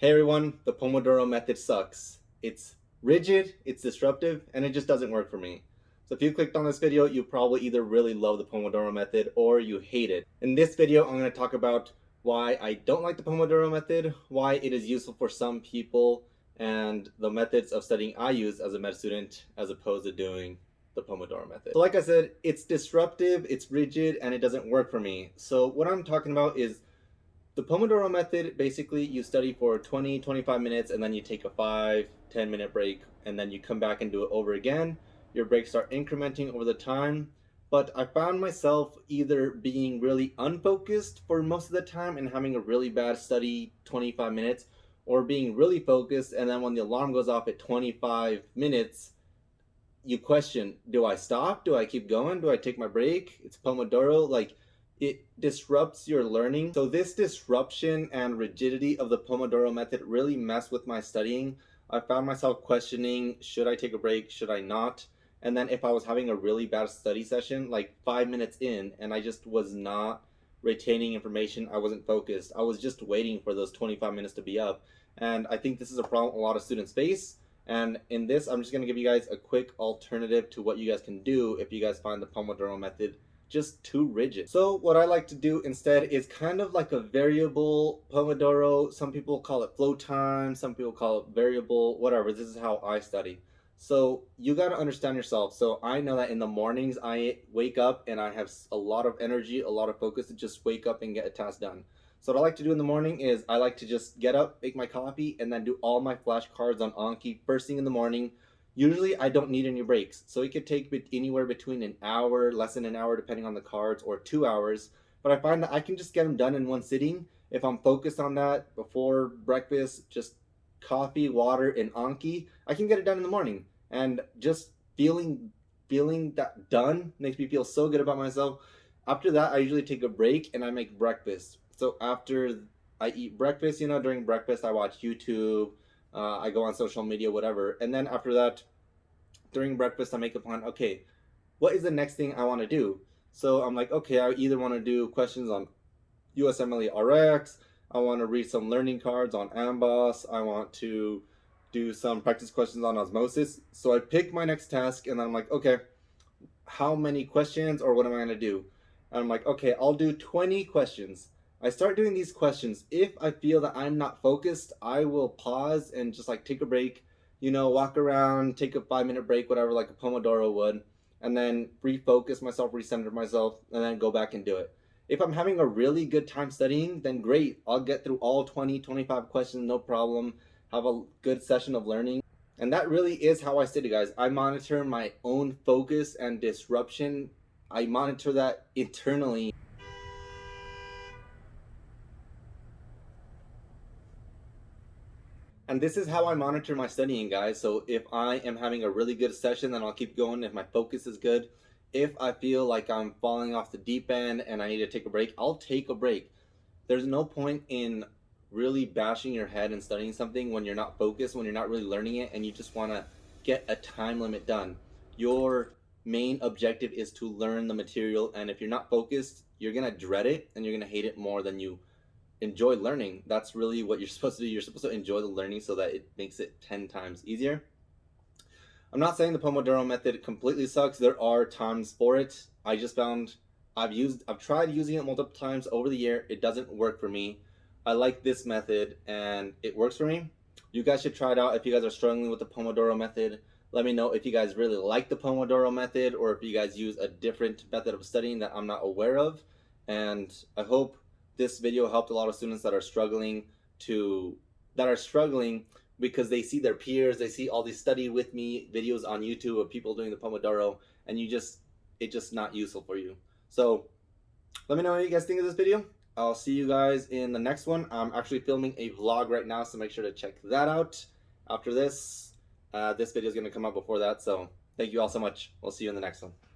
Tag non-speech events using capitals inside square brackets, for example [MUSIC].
Hey everyone, the Pomodoro method sucks. It's rigid, it's disruptive, and it just doesn't work for me. So if you clicked on this video, you probably either really love the Pomodoro method or you hate it. In this video, I'm going to talk about why I don't like the Pomodoro method, why it is useful for some people, and the methods of studying I use as a med student as opposed to doing the Pomodoro method. So like I said, it's disruptive, it's rigid, and it doesn't work for me. So what I'm talking about is the Pomodoro method, basically you study for 20, 25 minutes and then you take a 5, 10 minute break and then you come back and do it over again. Your breaks are incrementing over the time. But I found myself either being really unfocused for most of the time and having a really bad study 25 minutes or being really focused and then when the alarm goes off at 25 minutes, you question, do I stop? Do I keep going? Do I take my break? It's Pomodoro. Like it disrupts your learning. So this disruption and rigidity of the Pomodoro method really messed with my studying. I found myself questioning, should I take a break? Should I not? And then if I was having a really bad study session, like five minutes in, and I just was not retaining information, I wasn't focused. I was just waiting for those 25 minutes to be up. And I think this is a problem a lot of students face. And in this, I'm just gonna give you guys a quick alternative to what you guys can do if you guys find the Pomodoro method just too rigid. So what I like to do instead is kind of like a variable Pomodoro. Some people call it flow time, some people call it variable, whatever. This is how I study. So you got to understand yourself. So I know that in the mornings I wake up and I have a lot of energy, a lot of focus to just wake up and get a task done. So what I like to do in the morning is I like to just get up, make my coffee, and then do all my flashcards on Anki first thing in the morning Usually I don't need any breaks, so it could take anywhere between an hour, less than an hour depending on the cards, or two hours. But I find that I can just get them done in one sitting if I'm focused on that before breakfast, just coffee, water, and Anki. I can get it done in the morning, and just feeling feeling that done makes me feel so good about myself. After that, I usually take a break and I make breakfast. So after I eat breakfast, you know, during breakfast I watch YouTube uh, I go on social media, whatever. And then after that, during breakfast, I make a plan. Okay, what is the next thing I want to do? So I'm like, okay, I either want to do questions on USMLE RX. I want to read some learning cards on AMBOSS. I want to do some practice questions on osmosis. So I pick my next task and I'm like, okay, how many questions or what am I going to do? And I'm like, okay, I'll do 20 questions. I start doing these questions. If I feel that I'm not focused, I will pause and just like take a break, you know, walk around, take a five minute break, whatever, like a Pomodoro would, and then refocus myself, recenter myself, and then go back and do it. If I'm having a really good time studying, then great. I'll get through all 20, 25 questions, no problem. Have a good session of learning. And that really is how I study, guys. I monitor my own focus and disruption. I monitor that internally. And this is how I monitor my studying, guys. So if I am having a really good session, then I'll keep going if my focus is good. If I feel like I'm falling off the deep end and I need to take a break, I'll take a break. There's no point in really bashing your head and studying something when you're not focused, when you're not really learning it, and you just want to get a time limit done. Your main objective is to learn the material, and if you're not focused, you're going to dread it and you're going to hate it more than you enjoy learning. That's really what you're [LAUGHS] supposed to do. You're supposed to enjoy the learning so that it makes it 10 times easier. I'm not saying the Pomodoro method completely sucks. There are times for it. I just found I've used I've tried using it multiple times over the year. It doesn't work for me. I like this method and it works for me. You guys should try it out if you guys are struggling with the Pomodoro method. Let me know if you guys really like the Pomodoro method or if you guys use a different method of studying that I'm not aware of. And I hope this video helped a lot of students that are struggling to that are struggling because they see their peers, they see all these study with me videos on YouTube of people doing the Pomodoro, and you just it's just not useful for you. So let me know what you guys think of this video. I'll see you guys in the next one. I'm actually filming a vlog right now, so make sure to check that out. After this, uh, this video is going to come out before that, so thank you all so much. We'll see you in the next one.